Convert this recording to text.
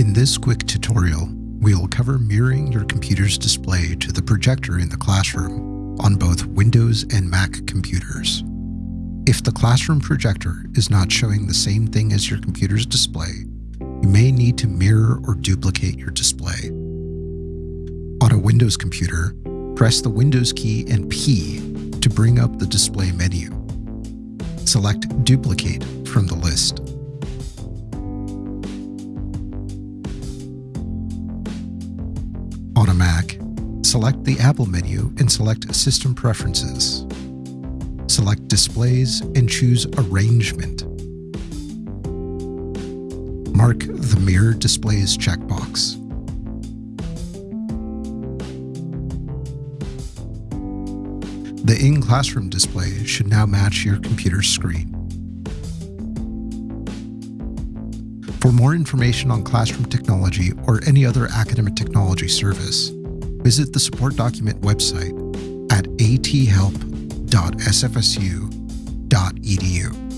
In this quick tutorial, we will cover mirroring your computer's display to the projector in the classroom on both Windows and Mac computers. If the classroom projector is not showing the same thing as your computer's display, you may need to mirror or duplicate your display. On a Windows computer, press the Windows key and P to bring up the display menu. Select Duplicate from the list. Select the Apple menu and select System Preferences. Select Displays and choose Arrangement. Mark the Mirror Displays checkbox. The in-classroom display should now match your computer's screen. For more information on classroom technology or any other academic technology service, visit the support document website at athelp.sfsu.edu.